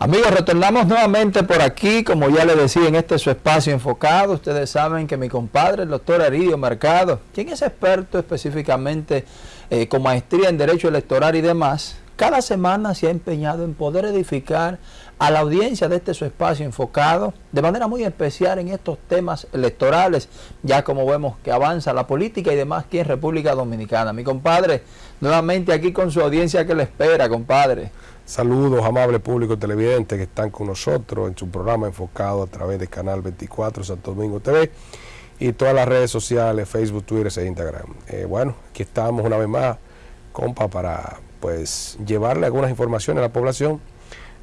Amigos, retornamos nuevamente por aquí, como ya les decía, en este su espacio enfocado. Ustedes saben que mi compadre, el doctor Aridio Mercado, quien es experto específicamente eh, con maestría en Derecho Electoral y demás, cada semana se ha empeñado en poder edificar a la audiencia de este su espacio enfocado de manera muy especial en estos temas electorales, ya como vemos que avanza la política y demás aquí en República Dominicana. Mi compadre, nuevamente aquí con su audiencia que le espera, compadre. Saludos, amable público televidente que están con nosotros en su programa enfocado a través de Canal 24 Santo Domingo TV y todas las redes sociales, Facebook, Twitter e Instagram. Eh, bueno, aquí estamos una vez más, compa, para pues llevarle algunas informaciones a la población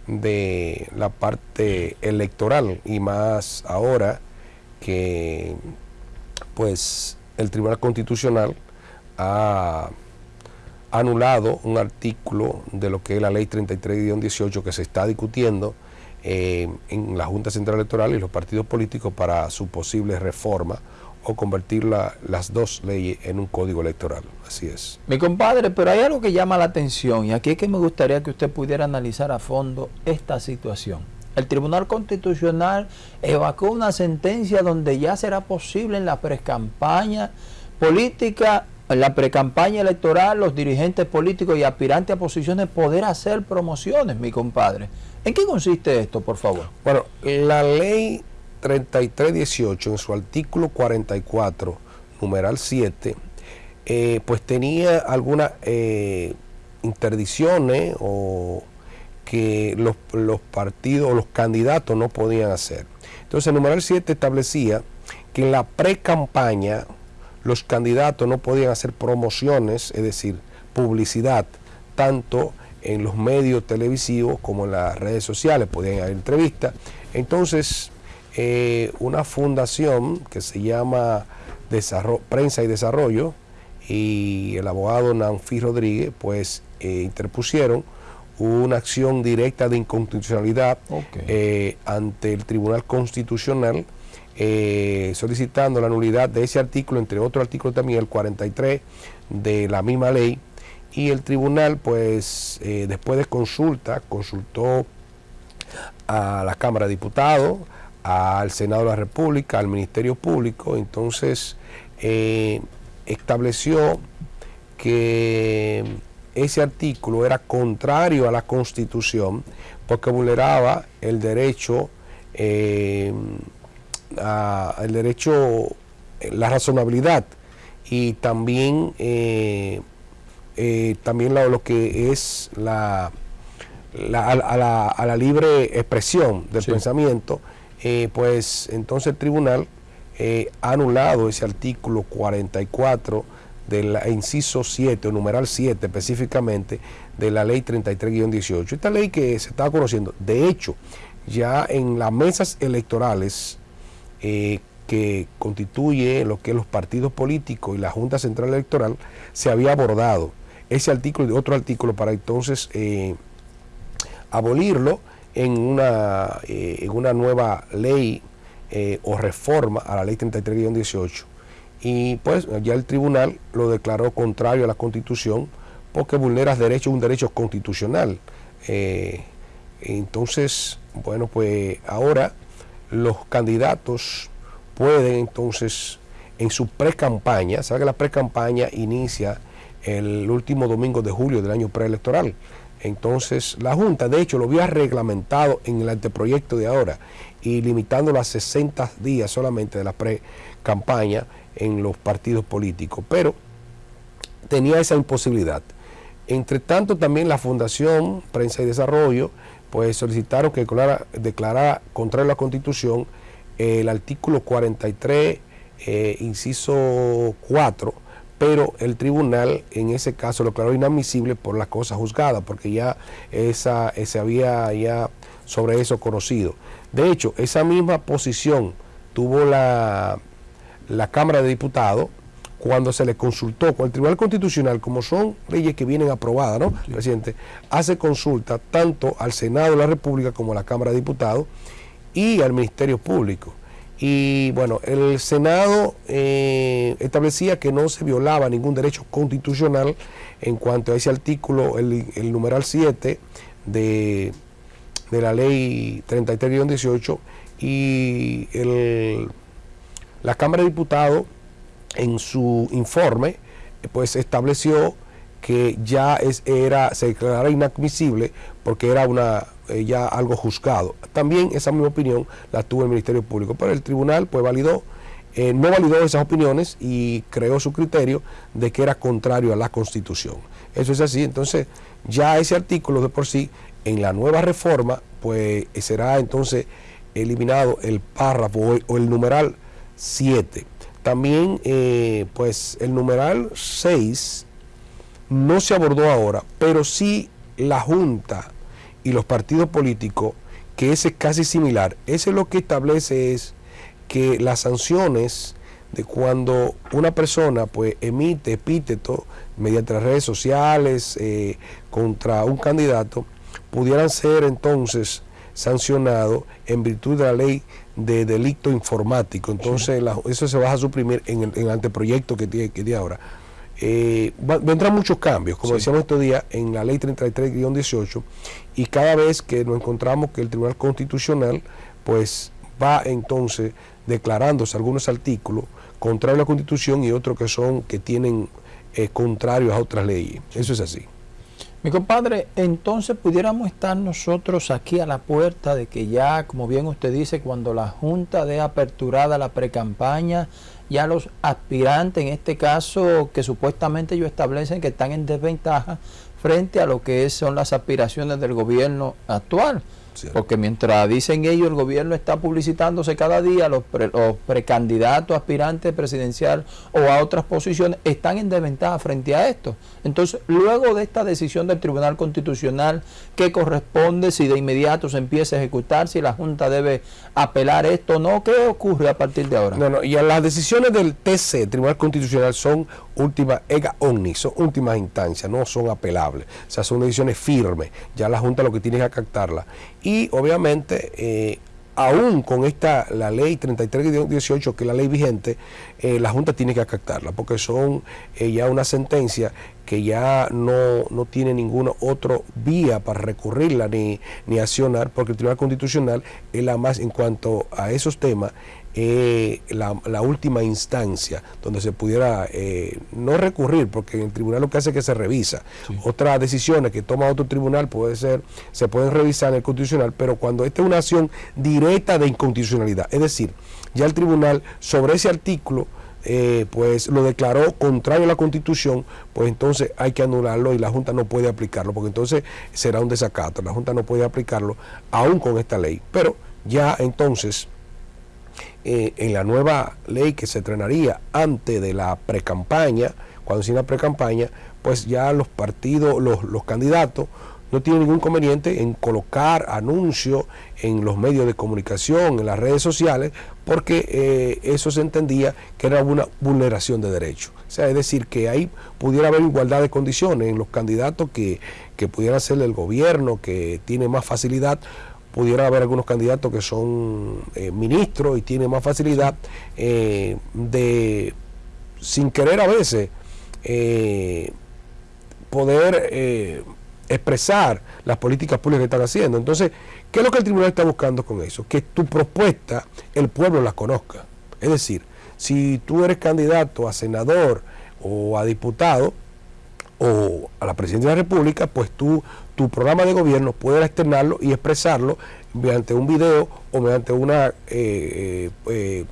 de la parte electoral y más ahora que pues el Tribunal Constitucional ha anulado un artículo de lo que es la ley 33-18 que se está discutiendo eh, en la Junta Central Electoral y los partidos políticos para su posible reforma o convertir las dos leyes en un código electoral. Así es. Mi compadre, pero hay algo que llama la atención y aquí es que me gustaría que usted pudiera analizar a fondo esta situación. El Tribunal Constitucional evacuó una sentencia donde ya será posible en la precampaña política la precampaña electoral los dirigentes políticos y aspirantes a posiciones poder hacer promociones, mi compadre. ¿En qué consiste esto, por favor? Bueno, la ley 3318 en su artículo 44, numeral 7, eh, pues tenía algunas eh, interdicciones o que los, los partidos o los candidatos no podían hacer. Entonces el numeral 7 establecía que en la pre-campaña los candidatos no podían hacer promociones, es decir, publicidad, tanto en los medios televisivos como en las redes sociales, podían haber entrevistas. Entonces, eh, una fundación que se llama Prensa y Desarrollo y el abogado Nanfi Rodríguez, pues eh, interpusieron una acción directa de inconstitucionalidad eh, ante el Tribunal Constitucional eh, solicitando la nulidad de ese artículo, entre otros artículos también, el 43 de la misma ley, y el tribunal, pues, eh, después de consulta, consultó a la Cámara de Diputados, al Senado de la República, al Ministerio Público, entonces eh, estableció que ese artículo era contrario a la Constitución porque vulneraba el derecho el derecho, la razonabilidad y también, eh, eh, también lo, que es la, a, la, libre expresión del pensamiento, eh, pues entonces el tribunal ha anulado ese artículo 44 del inciso 7 o numeral 7 específicamente de la ley 33-18. Esta ley que se estaba conociendo, de hecho, ya en las mesas electorales eh, que constituye lo que los partidos políticos y la Junta Central Electoral, se había abordado ese artículo y otro artículo para entonces eh, abolirlo en una, eh, en una nueva ley o reforma a la ley 33-18. Y pues ya el tribunal lo declaró contrario a la constitución porque vulnera derechos, un derecho constitucional. entonces, bueno, pues ahora los candidatos pueden entonces en su pre-campaña, sabe que la pre-campaña inicia el último domingo de julio del año preelectoral. Entonces la Junta, de hecho, lo había reglamentado en el anteproyecto de ahora y limitándolo a 60 días solamente de la pre-campaña en los partidos políticos, pero tenía esa imposibilidad. Entre tanto, también la Fundación Prensa y Desarrollo pues solicitaron que declarara, contrario a la Constitución el artículo 43, eh, inciso 4, pero el tribunal en ese caso lo declaró inadmisible por la cosa juzgada, porque ya esa, se había ya sobre eso conocido. De hecho, esa misma posición tuvo la, la Cámara de Diputados cuando se le consultó con el Tribunal Constitucional, como son leyes que vienen aprobadas, ¿no? Presidente, hace consulta tanto al Senado de la República como a la Cámara de Diputados y al Ministerio Público. Y bueno, el Senado eh, establecía que no se violaba ningún derecho constitucional en cuanto a ese artículo, el, numeral 7 de, de la ley 33-18 y el, la Cámara de Diputados en su informe pues estableció que ya es, era, se declarara inadmisible porque era una eh, ya algo juzgado. También esa misma opinión la tuvo el Ministerio Público, pero el tribunal pues validó, eh, no validó esas opiniones y creó su criterio de que era contrario a la Constitución. Eso es así, entonces ya ese artículo de por sí, en la nueva reforma, pues será entonces eliminado el párrafo o el numeral 7. También, eh, pues el numeral 6 no se abordó ahora, pero sí la Junta y los partidos políticos, que ese es casi similar, ese lo que establece es que las sanciones de cuando una persona pues emite epíteto mediante las redes sociales eh, contra un candidato, pudieran ser entonces sancionados en virtud de la ley de delito informático. Entonces eso se va a suprimir en el, anteproyecto que tiene, que tiene ahora. Eh, vendrán muchos cambios, como decíamos estos días, en la ley 33-18, y cada vez que nos encontramos que el Tribunal Constitucional pues va entonces declarándose algunos artículos contrarios a la Constitución y otros que son que tienen eh, contrarios a otras leyes. Eso es así. Mi compadre, entonces pudiéramos estar nosotros aquí a la puerta de que ya, como bien usted dice, cuando la Junta dé aperturada la precampaña, ya los aspirantes, en este caso, que supuestamente ellos establecen que están en desventaja frente a lo que son las aspiraciones del gobierno actual. Porque mientras dicen ellos, el gobierno está publicitándose cada día, los, precandidatos, aspirantes presidencial o a otras posiciones están en desventaja frente a esto. Entonces, luego de esta decisión del Tribunal Constitucional, ¿qué corresponde si de inmediato se empieza a ejecutar, si la Junta debe apelar esto o no? ¿Qué ocurre a partir de ahora? No, no, y las decisiones del TC, Tribunal Constitucional, son últimas, ega omni, son últimas instancias, no son apelables. O sea, son decisiones firmes. Ya la Junta lo que tiene es acatarla. Y obviamente, eh, aún con esta, la ley 3318, que es la ley vigente, eh, la Junta tiene que acatarla, porque son eh, ya una sentencia que ya no, no, tiene ninguna otra vía para recurrirla ni, ni accionar, porque el Tribunal Constitucional es la más, en cuanto a esos temas, eh, la, última instancia donde se pudiera eh, no recurrir, porque en el tribunal lo que hace es que se revisa. Otras decisiones que toma otro tribunal puede ser, se pueden revisar en el constitucional, pero cuando esta es una acción directa de inconstitucionalidad, es decir, ya el tribunal sobre ese artículo eh, pues lo declaró contrario a la constitución, pues entonces hay que anularlo y la Junta no puede aplicarlo, porque entonces será un desacato, la Junta no puede aplicarlo aún con esta ley. Pero ya entonces eh, en la nueva ley que se estrenaría antes de la precampaña, cuando se la precampaña, pues ya los partidos, los, los candidatos no tienen ningún conveniente en colocar anuncios en los medios de comunicación, en las redes sociales, porque eh, eso se entendía que era una vulneración de derechos. O sea, es decir, que ahí pudiera haber igualdad de condiciones en los candidatos que, que pudieran ser del gobierno, que tiene más facilidad pudiera haber algunos candidatos que son eh, ministros y tienen más facilidad eh, de, sin querer a veces, poder expresar las políticas públicas que están haciendo. Entonces, ¿qué es lo que el tribunal está buscando con eso? Que tu propuesta el pueblo la conozca. Es decir, si tú eres candidato a senador o a diputado, o a la presidencia de la República, pues tú, tu programa de gobierno puedes externarlo y expresarlo mediante un video o mediante una eh, eh, eh,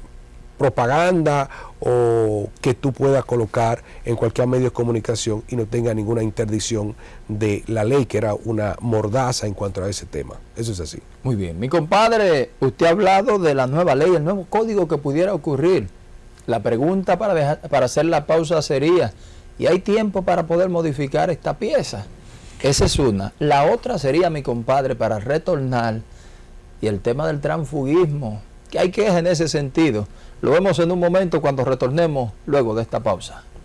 propaganda o que tú puedas colocar en cualquier medio de comunicación y no tenga ninguna interdicción de la ley, que era una mordaza en cuanto a ese tema. Eso es así. Muy bien. Mi compadre, usted ha hablado de la nueva ley, el nuevo código que pudiera ocurrir. La pregunta para, para hacer la pausa sería, y hay tiempo para poder modificar esta pieza. Esa es una. La otra sería, mi compadre, para retornar y el tema del transfugismo, que hay que en ese sentido. Lo vemos en un momento cuando retornemos luego de esta pausa.